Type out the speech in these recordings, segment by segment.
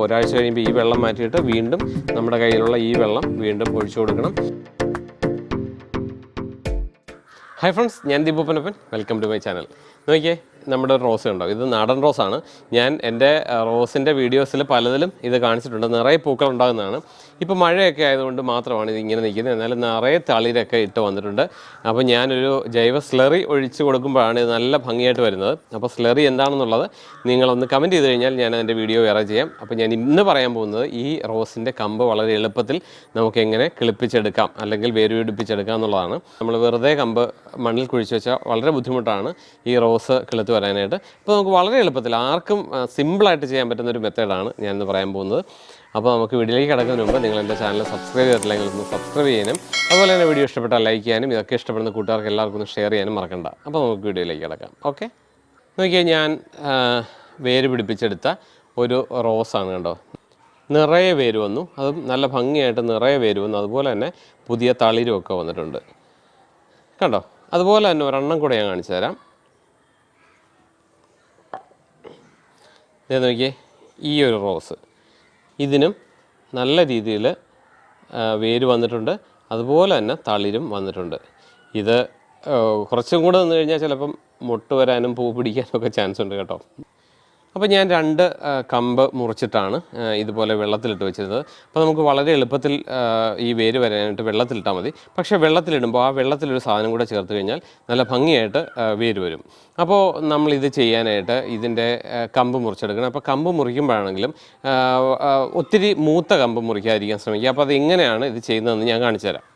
അപ്പോൾ ഒരാഴ്ച കഴിയുമ്പോൾ ഈ വെള്ളം മാറ്റിയിട്ട് വീണ്ടും നമ്മുടെ കയ്യിലുള്ള ഈ വെള്ളം വീണ്ടും ഒഴിച്ചു കൊടുക്കണം. ഹായ് ഫ്രണ്ട്സ് ഞാൻ ദീപൂപ്പനപ്പൻ വെൽക്കം ടു മൈ ചാനൽ നോക്കിയേ നമ്മുടെ റോസ് ഉണ്ടോ ഇത് നാടൻ റോസാണ്. ഞാൻ എന്റെ റോസിന്റെ വീഡിയോസിൽ പലതിലും ഇത് കാണിച്ചിട്ടുണ്ട്. നിറയെ പൂക്കൾ ഉണ്ടാകുന്നതാണ്. ഇപ്പോൾ മഴയൊക്കെ ആയതുകൊണ്ട് മാത്രമാണ് ഇത് ഇങ്ങനെ നിൽക്കുന്നത്. എന്നാലും നിറയെ തളിരൊക്കെ ഇട്ട് വന്നിട്ടുണ്ട്. അപ്പോൾ ഞാനൊരു ജൈവ സ്ലറി ഒഴിച്ച് കൊടുക്കുമ്പോഴാണ് ഇത് നല്ല ഭംഗിയായിട്ട് വരുന്നത്. അപ്പോൾ സ്ലറി എന്താണെന്നുള്ളത് നിങ്ങളൊന്ന് കമന്റ് ചെയ്ത് കഴിഞ്ഞാൽ ഞാൻ അതിന്റെ വീഡിയോ വേറെ ചെയ്യാം. അപ്പോൾ ഞാൻ ഇന്ന് പറയാൻ പോകുന്നത് ഈ റോസിന്റെ കമ്പ് വളരെ എളുപ്പത്തിൽ നമുക്ക് എങ്ങനെ കിളിപ്പിച്ചെടുക്കാം അല്ലെങ്കിൽ വേര് പിടിപ്പിച്ചെടുക്കാം എന്നുള്ളതാണ്. നമ്മൾ വെറുതെ കമ്പ് മണ്ണിൽ കുഴിച്ച് വെച്ചാൽ വളരെ ബുദ്ധിമുട്ടാണ് ഈ റോസ് കിളുത്ത് വരാനായിട്ട് അപ്പോൾ നമുക്ക് വളരെ എളുപ്പത്തിൽ ആർക്കും സിമ്പിളായിട്ട് ചെയ്യാൻ പറ്റുന്ന ഒരു മെത്തേഡാണ് ഞാനിന്ന് പറയാൻ പോകുന്നത്. അപ്പോൾ നമുക്ക് വീഡിയോയിലേക്ക് കിടക്കുന്നതിന് മുമ്പ് നിങ്ങൾ എന്റെ ചാനൽ സബ്സ്ക്രൈബ് ചെയ്തിട്ടില്ലെങ്കിൽ ഒന്ന് സബ്സ്ക്രൈബ് ചെയ്യാനും അതുപോലെ തന്നെ വീഡിയോ ഇഷ്ടപ്പെട്ടാൽ ലൈക്ക് ചെയ്യാനും ഇതൊക്കെ ഇഷ്ടപ്പെടുന്ന കൂട്ടുകാർക്ക് എല്ലാവർക്കും ഒന്ന് ഷെയർ ചെയ്യാനും മറക്കണ്ട. അപ്പോൾ നമുക്ക് വീഡിയോയിലേക്ക് കിടക്കാം. ഓക്കെ? നോക്കിയാൽ ഞാൻ വേര് പിടിപ്പിച്ചെടുത്ത ഒരു റോസാണ് കണ്ടോ? നിറയെ വേര് വന്നു. അതും നല്ല ഭംഗിയായിട്ട് നിറയെ വേര് വന്നു. അതുപോലെ തന്നെ പുതിയ തളിരും ഒക്കെ വന്നിട്ടുണ്ട്. കണ്ടോ? അതുപോലെ തന്നെ ഒരെണ്ണം കൂടെ ഞാൻ കാണിച്ചു തരാം. ഇത് നോക്കിയേ ഈ ഒരു റോസ്. ഇതിനും നല്ല രീതിയിൽ വേര് വന്നിട്ടുണ്ട്. അതുപോലെ തന്നെ തളിരും വന്നിട്ടുണ്ട്. ഇത് കുറച്ചും കൂടെ നിന്ന് കഴിഞ്ഞാൽ ചിലപ്പം മുട്ട് വരാനും പൂ പിടിക്കാനും ഒക്കെ ചാൻസ് ഉണ്ട് കേട്ടോ. അപ്പോൾ ഞാൻ രണ്ട് കമ്പ് മുറിച്ചിട്ടാണ് ഇതുപോലെ വെള്ളത്തിലിട്ട് വെച്ചിരുന്നത്. അപ്പോൾ നമുക്ക് വളരെ എളുപ്പത്തിൽ ഈ വേര് വരാനായിട്ട് വെള്ളത്തിലിട്ടാൽ മതി. പക്ഷേ വെള്ളത്തിലിടുമ്പോൾ ആ വെള്ളത്തിലൊരു സാധനം കൂടെ ചേർത്ത് കഴിഞ്ഞാൽ നല്ല ഭംഗിയായിട്ട് വേര് വരും. അപ്പോൾ നമ്മൾ ഇത് ചെയ്യാനായിട്ട് ഇതിന്റെ കമ്പ് മുറിച്ചെടുക്കണം. അപ്പോൾ കമ്പ് മുറിക്കുമ്പോഴാണെങ്കിലും ഒത്തിരി മൂത്ത കമ്പ് മുറിക്കാതിരിക്കാൻ ശ്രമിക്കുക. അപ്പോൾ അത് എങ്ങനെയാണ് ഇത് ചെയ്യുന്നതെന്ന് ഞാൻ കാണിച്ചു തരാം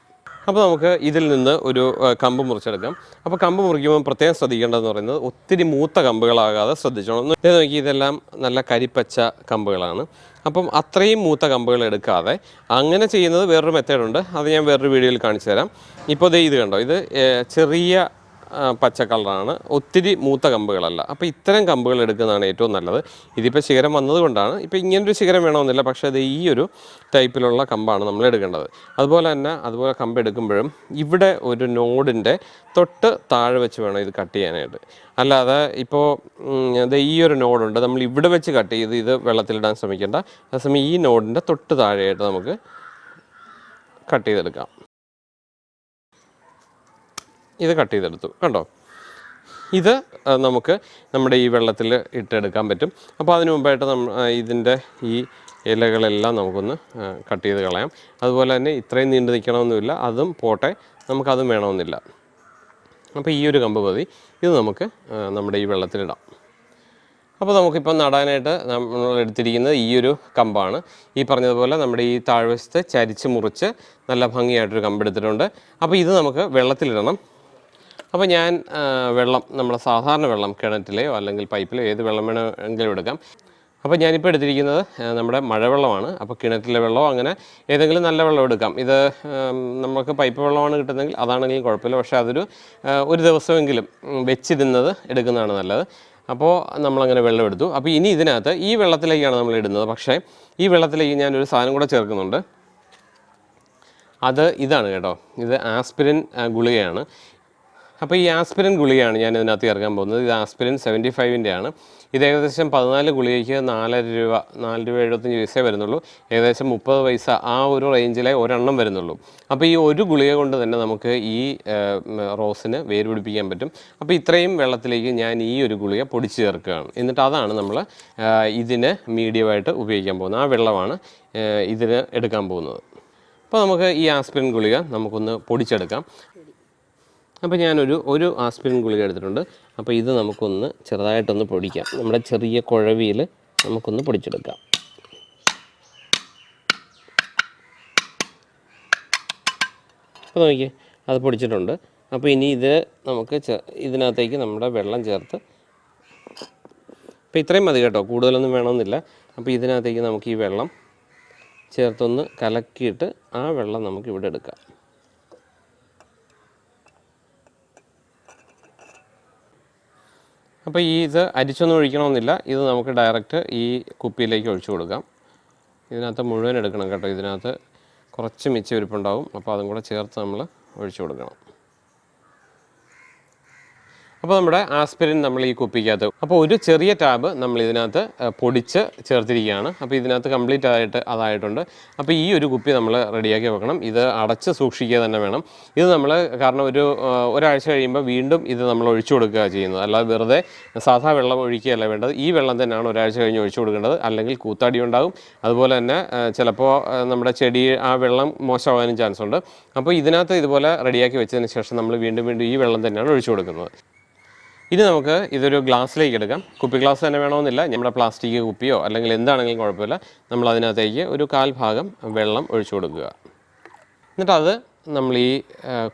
അപ്പോൾ നമുക്ക് ഇതിൽ നിന്ന് ഒരു കമ്പ് മുറിച്ചെടുക്കാം. അപ്പോൾ കമ്പ് മുറിക്കുമ്പോൾ പ്രത്യേകം ശ്രദ്ധിക്കേണ്ടതെന്ന് പറയുന്നത് ഒത്തിരി മൂത്ത കമ്പുകളാകാതെ ശ്രദ്ധിച്ചോണം. ഇത് നോക്കി ഇതെല്ലാം നല്ല കരിപ്പച്ച കമ്പുകളാണ്. അപ്പം അത്രയും മൂത്ത കമ്പുകൾ എടുക്കാതെ അങ്ങനെ ചെയ്യുന്നത് വേറൊരു മെത്തേഡുണ്ട് അത് ഞാൻ വേറൊരു വീഡിയോയിൽ കാണിച്ചു തരാം ഇപ്പോൾ ഇത് കണ്ടോ? ഇത് ചെറിയ പച്ച കളറാണ് ഒത്തിരി മൂത്ത കമ്പുകളല്ല. അപ്പോൾ ഇത്തരം കമ്പുകൾ എടുക്കുന്നതാണ് ഏറ്റവും നല്ലത്. ഇതിപ്പോൾ ശിഖരം വന്നതുകൊണ്ടാണ്. ഇപ്പോൾ ഇങ്ങനൊരു ശിഖരം വേണമെന്നില്ല. പക്ഷേ അത് ഈ ഒരു ടൈപ്പിലുള്ള കമ്പാണ് നമ്മൾ എടുക്കേണ്ടത്. അതുപോലെ തന്നെ അതുപോലെ കമ്പ് എടുക്കുമ്പോഴും ഇവിടെ ഒരു നോഡിന്റെ തൊട്ട് താഴെ വെച്ച് വേണം ഇത് കട്ട് ചെയ്യാനായിട്ട്. അല്ലാതെ ഇപ്പോൾ അത് ഈ ഒരു നോഡുണ്ട്. നമ്മൾ ഇവിടെ വെച്ച് കട്ട് ചെയ്ത് ഇത് വെള്ളത്തിലിടാൻ ശ്രമിക്കേണ്ട. അതേസമയം ഈ നോഡിന്റെ തൊട്ട് താഴെയായിട്ട് നമുക്ക് കട്ട് ചെയ്തെടുക്കാം. ഇത് കട്ട് ചെയ്തെടുത്തു. കണ്ടോ? ഇത് നമുക്ക് നമ്മുടെ ഈ വെള്ളത്തിൽ ഇട്ടെടുക്കാൻ പറ്റും. അപ്പോൾ അതിനു മുമ്പായിട്ട് നമ്മ ഇതിന്റെ ഈ ഇലകളെല്ലാം നമുക്കൊന്ന് കട്ട് ചെയ്ത് കളയാം. അതുപോലെ തന്നെ ഇത്രയും നീണ്ടു നിൽക്കണമെന്നില്ല. അതും പോട്ടെ. നമുക്കതും വേണമെന്നില്ല. അപ്പോൾ ഈ ഒരു കമ്പ് മതി ഇത് നമുക്ക് നമ്മുടെ ഈ വെള്ളത്തിലിടാം. അപ്പോൾ നമുക്കിപ്പോൾ നടാനായിട്ട് നമ്മൾ എടുത്തിരിക്കുന്നത് ഈ ഒരു കമ്പാണ്. ഈ പറഞ്ഞതുപോലെ നമ്മുടെ ഈ താഴ്വശത്ത് ചരിച്ച് മുറിച്ച് നല്ല ഭംഗിയായിട്ടൊരു കമ്പ് എടുത്തിട്ടുണ്ട്. അപ്പോൾ ഇത് നമുക്ക് വെള്ളത്തിലിടണം. അപ്പോൾ ഞാൻ വെള്ളം നമ്മുടെ സാധാരണ വെള്ളം കിണറ്റിലെയോ അല്ലെങ്കിൽ പൈപ്പിലോ ഏത് വെള്ളം വേണമെങ്കിലും എടുക്കാം. അപ്പോൾ ഞാനിപ്പോൾ എടുത്തിരിക്കുന്നത് നമ്മുടെ മഴവെള്ളമാണ്. അപ്പോൾ കിണറ്റിലെ വെള്ളമോ അങ്ങനെ ഏതെങ്കിലും നല്ല വെള്ളം എടുക്കാം. ഇത് നമുക്ക് പൈപ്പ് വെള്ളമാണ് കിട്ടുന്നതെങ്കിൽ അതാണെങ്കിലും കുഴപ്പമില്ല. പക്ഷേ അതൊരു ഒരു ദിവസമെങ്കിലും വെച്ച് വെച്ചിരുന്നത് എടുക്കുന്നതാണ് നല്ലത്. അപ്പോൾ നമ്മളങ്ങനെ വെള്ളം എടുത്തു. അപ്പോൾ ഇനി ഇതിനകത്ത് ഈ വെള്ളത്തിലേക്കാണ് നമ്മൾ ഇടുന്നത്. പക്ഷേ ഈ വെള്ളത്തിലേക്ക് ഞാനൊരു സാധനം കൂടെ ചേർക്കുന്നുണ്ട്. അത് ഇതാണ് കേട്ടോ. ഇത് ആസ്പിരിൻ ഗുളികയാണ്. അപ്പോൾ ഈ ആസ്പിരിൻ ഗുളിയാണ് ഞാൻ ഇതിനകത്ത് ഇറങ്ങാൻ പോകുന്നത്. ഇത് ആസ്പിരിൻ സെവന്റി ഫൈവിന്റെ ആണ് ഇത് ഏകദേശം പതിനാല് ഗുളികയ്ക്ക് നാലര രൂപ നാല് രൂപ എഴുപത്തഞ്ച് പൈസയെ വരുന്നുള്ളൂ. ഏകദേശം മുപ്പത് പൈസ ആ ഒരു റേഞ്ചിലെ ഒരെണ്ണം വരുന്നുള്ളൂ. അപ്പോൾ ഈ ഒരു ഗുളിക കൊണ്ട് തന്നെ നമുക്ക് ഈ റോസിന് വേര് പിടിപ്പിക്കാൻ പറ്റും. അപ്പോൾ ഇത്രയും വെള്ളത്തിലേക്ക് ഞാൻ ഈ ഒരു ഗുളിക പൊടിച്ച് ചേർക്കുകയാണ്. എന്നിട്ട് അതാണ് നമ്മൾ ഇതിന് മീഡിയമായിട്ട് ഉപയോഗിക്കാൻ പോകുന്നത്. ആ വെള്ളമാണ് ഇതിന് എടുക്കാൻ പോകുന്നത്. അപ്പോൾ നമുക്ക് ഈ ആസ്പിരിൻ ഗുളിക നമുക്കൊന്ന് പൊടിച്ചെടുക്കാം. അപ്പോൾ ഞാനൊരു ഒരു ആസ്പിരിൻ ഗുളിക എടുത്തിട്ടുണ്ട്. അപ്പോൾ ഇത് നമുക്കൊന്ന് ചെറുതായിട്ടൊന്ന് പൊടിക്കാം. നമ്മുടെ ചെറിയ കുഴവിയിൽ നമുക്കൊന്ന് പൊടിച്ചെടുക്കാം. അപ്പോൾ നോക്കിയേ അത് പൊടിച്ചിട്ടുണ്ട്. അപ്പോൾ ഇനി ഇത് നമുക്ക് ഇതിനകത്തേക്ക് നമ്മുടെ വെള്ളം ചേർത്ത് അപ്പോൾ ഇത്രയും മതി കേട്ടോ കൂടുതലൊന്നും വേണമെന്നില്ല. അപ്പോൾ ഇതിനകത്തേക്ക് നമുക്ക് ഈ വെള്ളം ചേർത്തൊന്ന് കലക്കിയിട്ട് ആ വെള്ളം നമുക്ക് ഇവിടെ എടുക്കാം. അപ്പോൾ ഈ ഇത് അരിച്ചൊന്നും ഒഴിക്കണമെന്നില്ല. ഇത് നമുക്ക് ഡയറക്റ്റ് ഈ കുപ്പിയിലേക്ക് ഒഴിച്ചു കൊടുക്കാം. ഇതിനകത്ത് മുഴുവൻ എടുക്കണം കേട്ടോ. ഇതിനകത്ത് കുറച്ച് മിച്ചം ഇരിപ്പുണ്ടാവും അപ്പോൾ അതും കൂടെ ചേർത്ത് നമ്മൾ ഒഴിച്ചു കൊടുക്കണം. അപ്പോൾ നമ്മുടെ ആസ്പിരിൻ നമ്മൾ ഈ കുപ്പിക്കകത്ത് അപ്പോൾ ഒരു ചെറിയ ടാബ് നമ്മൾ ഇതിനകത്ത് പൊടിച്ച് ചേർത്തിരിക്കുകയാണ്. അപ്പോൾ ഇതിനകത്ത് കംപ്ലീറ്റ് ആയിട്ട് അതായിട്ടുണ്ട്. അപ്പോൾ ഈ ഒരു കുപ്പി നമ്മൾ റെഡിയാക്കി വെക്കണം. ഇത് അടച്ച് സൂക്ഷിക്കുക തന്നെ വേണം. ഇത് നമ്മൾ കാരണം ഒരു ഒരാഴ്ച കഴിയുമ്പോൾ വീണ്ടും ഇത് നമ്മൾ ഒഴിച്ചു കൊടുക്കുക ചെയ്യുന്നത്. അല്ലാതെ വെറുതെ സാധാ വെള്ളം ഒഴിക്കുകയല്ല വേണ്ടത്. ഈ വെള്ളം തന്നെയാണ് ഒരാഴ്ച കഴിഞ്ഞ് ഒഴിച്ചു കൊടുക്കേണ്ടത്. അല്ലെങ്കിൽ കൂത്താടി ഉണ്ടാകും. അതുപോലെ തന്നെ ചിലപ്പോൾ നമ്മുടെ ചെടി ആ വെള്ളം മോശമാകാനും ചാൻസ് ഉണ്ട് അപ്പോൾ ഇതിനകത്ത് ഇതുപോലെ റെഡിയാക്കി വെച്ചതിന് ശേഷം നമ്മൾ വീണ്ടും വീണ്ടും ഈ വെള്ളം തന്നെയാണ് ഒഴിച്ചു കൊടുക്കുന്നത്. ഇനി നമുക്ക് ഇതൊരു ഗ്ലാസ്സിലേക്ക് എടുക്കാം. കുപ്പി ഗ്ലാസ് തന്നെ വേണമെന്നില്ല. നമ്മുടെ പ്ലാസ്റ്റിക് കുപ്പിയോ അല്ലെങ്കിൽ എന്താണെങ്കിലും കുഴപ്പമില്ല. നമ്മൾ അതിനകത്തേക്ക് ഒരു കാൽ ഭാഗം വെള്ളം ഒഴിച്ചു കൊടുക്കുക. എന്നിട്ടത് നമ്മൾ ഈ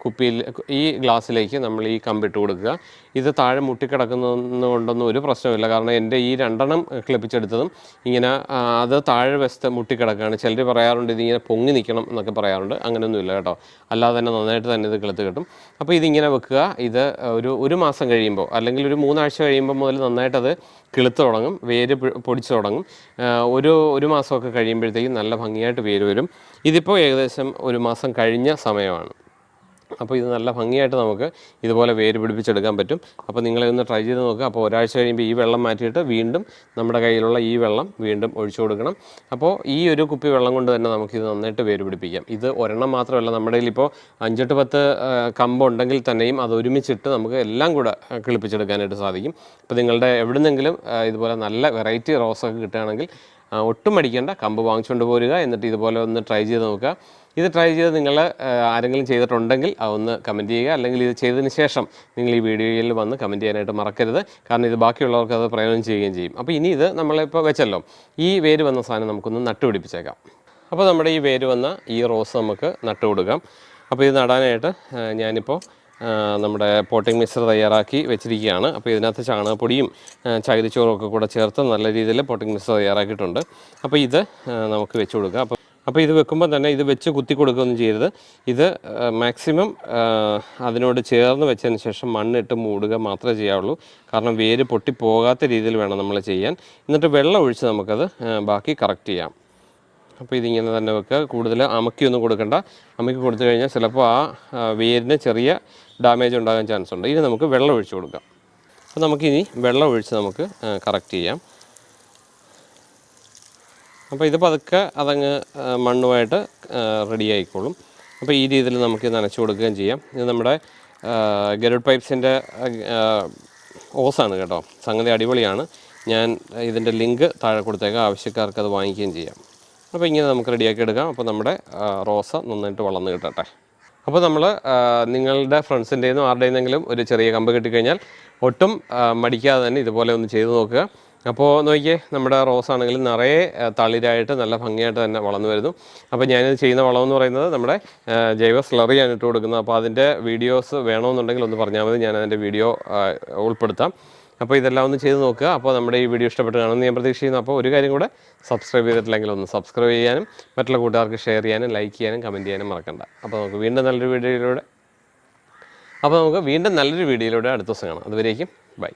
കുപ്പിയിൽ ഈ ഗ്ലാസ്സിലേക്ക് നമ്മൾ ഈ കമ്പിട്ട് കൊടുക്കുക. ഇത് താഴെ മുട്ടിക്കിടക്കുന്നതുകൊണ്ടൊന്നും ഒരു പ്രശ്നമില്ല കാരണം എന്റെ ഈ രണ്ടെണ്ണം ക്ലിപ്പിച്ചെടുത്തതും ഇങ്ങനെ അത് താഴെ വശത്ത് മുട്ടിക്കിടക്കുകയാണ്. ചിലർ പറയാറുണ്ട് ഇതിങ്ങനെ പൊങ്ങി നിൽക്കണം എന്നൊക്കെ പറയാറുണ്ട്. അങ്ങനെയൊന്നുമില്ല കേട്ടോ. അല്ലാതെ തന്നെ നന്നായിട്ട് തന്നെ ഇത് കിളുത്ത് കിട്ടും. അപ്പോൾ ഇതിങ്ങനെ വെക്കുക. ഇത് ഒരു ഒരു മാസം കഴിയുമ്പോൾ അല്ലെങ്കിൽ ഒരു മൂന്നാഴ്ച കഴിയുമ്പോൾ മുതൽ നന്നായിട്ടത് കിളുത്ത് തുടങ്ങും. വേര് പൊടിച്ച് തുടങ്ങും. ഒരു ഒരു മാസമൊക്കെ കഴിയുമ്പോഴത്തേക്കും നല്ല ഭംഗിയായിട്ട് വേര് വരും. ഇതിപ്പോൾ ഏകദേശം ഒരു മാസം കഴിഞ്ഞ സമയമാണ്. അപ്പോൾ ഇത് നല്ല ഭംഗിയായിട്ട് നമുക്ക് ഇതുപോലെ വേര് പിടിപ്പിച്ചെടുക്കാൻ പറ്റും. അപ്പോൾ നിങ്ങളെ ഒന്ന് ട്രൈ ചെയ്ത് നോക്കുക അപ്പോൾ ഒരാഴ്ച കഴിയുമ്പോൾ ഈ വെള്ളം മാറ്റിയിട്ട് വീണ്ടും നമ്മുടെ കയ്യിലുള്ള ഈ വെള്ളം വീണ്ടും ഒഴിച്ചു കൊടുക്കണം. അപ്പോൾ ഈ ഒരു കുപ്പി വെള്ളം കൊണ്ട് തന്നെ നമുക്കിത് നന്നായിട്ട് വേര് പിടിപ്പിക്കാം. ഇത് ഒരെണ്ണം മാത്രമല്ല നമ്മുടെ ഇപ്പോൾ അഞ്ചെട്ട് പത്ത് കമ്പുണ്ടെങ്കിൽ തന്നെയും അത് ഒരുമിച്ചിട്ട് നമുക്ക് എല്ലാം കൂടെ കിളിപ്പിച്ചെടുക്കാനായിട്ട് സാധിക്കും. അപ്പോൾ നിങ്ങളുടെ എവിടുന്നെങ്കിലും ഇതുപോലെ നല്ല വെറൈറ്റി റോസൊക്കെ കിട്ടുകയാണെങ്കിൽ ഒട്ടും മടിക്കേണ്ട. കമ്പ് വാങ്ങിച്ചുകൊണ്ട് പോരുക. എന്നിട്ട് ഇതുപോലെ ഒന്ന് ട്രൈ ചെയ്ത് നോക്കുക. ഇത് ട്രൈ ചെയ്ത് നിങ്ങൾ ആരെങ്കിലും ചെയ്തിട്ടുണ്ടെങ്കിൽ അതൊന്ന് കമന്റ് ചെയ്യുക. അല്ലെങ്കിൽ ഇത് ചെയ്തതിന് ശേഷം നിങ്ങൾ ഈ വീഡിയോയിൽ വന്ന് കമന്റ് ചെയ്യാനായിട്ട് മറക്കരുത്. കാരണം ഇത് ബാക്കിയുള്ളവർക്ക് അത് പ്രയോജനം ചെയ്യുകയും ചെയ്യും. അപ്പോൾ ഇനി ഇത് നമ്മളിപ്പോൾ വെച്ചല്ലോ. ഈ വേര് വന്ന സാധനം നമുക്കൊന്ന് നട്ടുപിടിപ്പിച്ചേക്കാം അപ്പോൾ നമ്മുടെ ഈ വേര് വന്ന ഈ റോസ് നമുക്ക് നട്ടു കൊടുക്കാം. അപ്പോൾ ഇത് നടാനായിട്ട് ഞാനിപ്പോൾ നമ്മുടെ പോട്ടിംഗ് മിക്സർ തയ്യാറാക്കി വെച്ചിരിക്കുകയാണ്. അപ്പോൾ ഇതിനകത്ത് ചാണകപ്പൊടിയും ചകിരിച്ചോറും ഒക്കെ കൂടെ ചേർത്ത് നല്ല രീതിയിൽ പോട്ടിംഗ് മിക്സർ തയ്യാറാക്കിയിട്ടുണ്ട്. അപ്പോൾ ഇത് നമുക്ക് വെച്ച് കൊടുക്കാം. അപ്പോൾ അപ്പോൾ ഇത് വെക്കുമ്പോൾ തന്നെ ഇത് വെച്ച് കുത്തി കൊടുക്കുകയൊന്നും ചെയ്യരുത്. ഇത് മാക്സിമം അതിനോട് ചേർന്ന് വെച്ചതിന് ശേഷം മണ്ണിട്ട് മൂടുക മാത്രമേ ചെയ്യാവുള്ളൂ. കാരണം വേര് പൊട്ടിപ്പോകാത്ത രീതിയിൽ വേണം നമ്മൾ ചെയ്യാൻ. എന്നിട്ട് വെള്ളം ഒഴിച്ച് നമുക്കത് ബാക്കി കറക്റ്റ് ചെയ്യാം. അപ്പോൾ ഇതിങ്ങനെ തന്നെ വെക്കുക. കൂടുതൽ അമക്കിയൊന്നും കൊടുക്കണ്ട. അമക്കി കൊടുത്തു കഴിഞ്ഞാൽ ചിലപ്പോൾ ആ, വേരിന് ചെറിയ ഡാമേജ് ഉണ്ടാകാൻ ചാൻസ് ഉണ്ട്. ഇനി നമുക്ക് വെള്ളം ഒഴിച്ച് കൊടുക്കാം. അപ്പോൾ നമുക്കിനി വെള്ളം ഒഴിച്ച് നമുക്ക് കറക്റ്റ് ചെയ്യാം. അപ്പോൾ ഇത് പതുക്കെ അതങ്ങ് മണ്ണുമായിട്ട് റെഡി ആയിക്കോളും. അപ്പോൾ ഈ രീതിയിൽ നമുക്ക് നനച്ചു കൊടുക്കുകയും ചെയ്യാം. ഇത് നമ്മുടെ ഗരുഡ് പൈപ്സിന്റെ ഓസാണ് കേട്ടോ. സംഗതി അടിപൊളിയാണ്. ഞാൻ ഇതിന്റെ ലിങ്ക് താഴെ കൊടുത്തേക്കാം. ആവശ്യക്കാർക്ക് അത് വാങ്ങിക്കുകയും ചെയ്യാം. അപ്പോൾ ഇങ്ങനെ നമുക്ക് റെഡിയാക്കി എടുക്കാം. അപ്പോൾ നമ്മുടെ റോസ നന്നായിട്ട് വളർന്ന് കിട്ടട്ടെ. അപ്പോൾ നമ്മൾ നിങ്ങളുടെ ഫ്രണ്ട്സിന്റെ നിന്നും ആരുടെ നിന്നെങ്കിലും ഒരു ചെറിയ കമ്പ് കിട്ടിക്കഴിഞ്ഞാൽ ഒട്ടും മടിക്കാതെ തന്നെ ഇതുപോലെ ഒന്ന് ചെയ്ത് നോക്കുക. അപ്പോൾ നോക്കിയേ നമ്മുടെ റോസ് ആണെങ്കിൽ നിറയെ തളിരായിട്ട് നല്ല ഭംഗിയായിട്ട് തന്നെ വളർന്നു വരുന്നു. അപ്പോൾ ഞാനിത് ചെയ്യുന്ന വളം എന്ന് പറയുന്നത് നമ്മുടെ ജൈവ സ്ലറിയാണ് ഇട്ട് കൊടുക്കുന്നത്. അപ്പോൾ അതിന്റെ വീഡിയോസ് വേണമെന്നുണ്ടെങ്കിൽ ഒന്ന് പറഞ്ഞാൽ മതി. ഞാൻ അതിന്റെ വീഡിയോ ഉൾപ്പെടുത്താം. അപ്പോൾ ഇതെല്ലാം ഒന്ന് ചെയ്ത് നോക്കുക. അപ്പോൾ നമ്മുടെ ഈ വീഡിയോ ഇഷ്ടപ്പെട്ട് കാണുമെന്ന് ഞാൻ പ്രതീക്ഷിക്കുന്നു. അപ്പോൾ ഒരു കാര്യം കൂടെ സബ്സ്ക്രൈബ് ചെയ്തിട്ടില്ലെങ്കിൽ ഒന്ന് സബ്സ്ക്രൈബ് ചെയ്യാനും മറ്റുള്ള കൂട്ടുകാർക്ക് ഷെയർ ചെയ്യാനും ലൈക്ക് ചെയ്യാനും കമന്റ് ചെയ്യാനും മറക്കണ്ട. അപ്പോൾ നമുക്ക് വീണ്ടും നല്ലൊരു വീഡിയോയിലൂടെ അപ്പോൾ നമുക്ക് വീണ്ടും നല്ലൊരു വീഡിയോയിലൂടെ അടുത്ത ദിവസം കാണാം. അതുവരേക്കും ബൈ